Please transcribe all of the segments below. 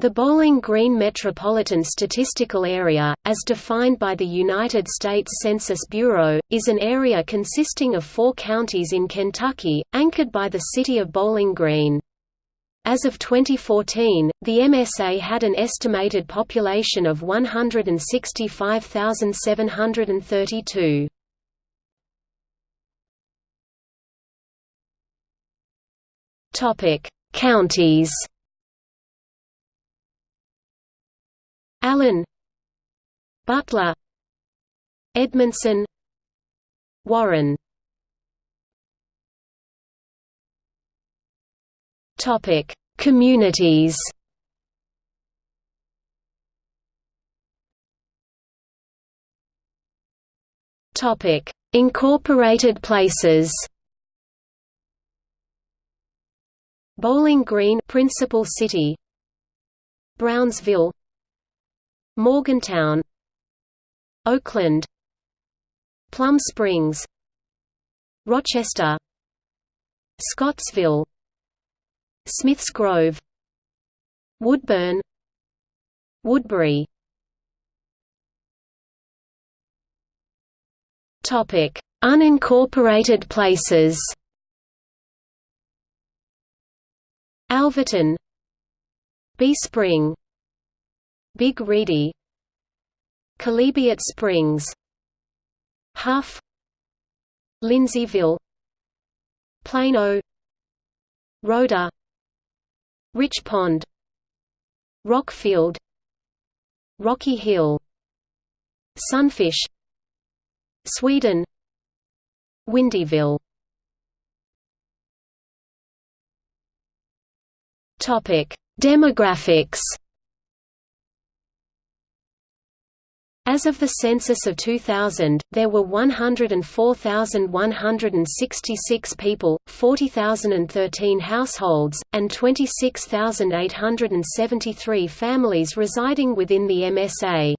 The Bowling Green Metropolitan Statistical Area, as defined by the United States Census Bureau, is an area consisting of four counties in Kentucky, anchored by the city of Bowling Green. As of 2014, the MSA had an estimated population of 165,732. Counties Allen Butler Edmonson Warren. Topic Communities. Topic Incorporated places. Bowling Green principal city. Brownsville Morgantown Oakland Plum Springs Rochester Scottsville Smiths Grove Woodburn Woodbury Topic: Unincorporated places. Alvaton Bee Spring Big Reedy Chalybeate Springs Huff Lindseyville Plano Rhoda Rich Pond Rockfield Rocky Hill Sunfish Sweeden Windyville. Demographics As of the census of 2000, there were 104,166 people, 40,013 households, and 26,873 families residing within the MSA.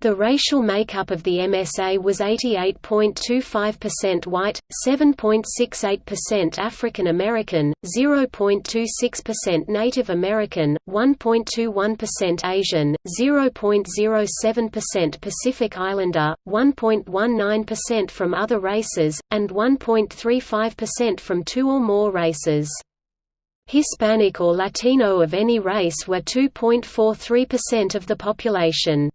The racial makeup of the MSA was 88.25% white, 7.68% African American, 0.26% Native American, 1.21% Asian, 0.07% Pacific Islander, 1.19% from other races, and 1.35% from two or more races. Hispanic or Latino of any race were 2.43% of the population.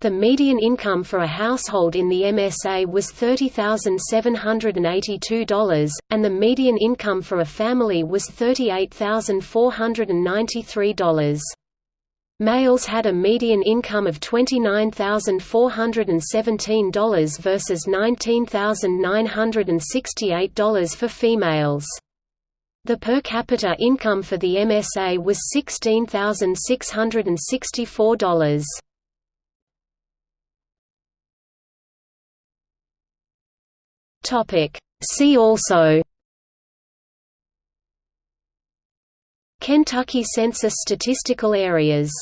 The median income for a household in the MSA was $30,782, and the median income for a family was $38,493. Males had a median income of $29,417 versus $19,968 for females. The per capita income for the MSA was $16,664. Topic. See also Kentucky Census statistical areas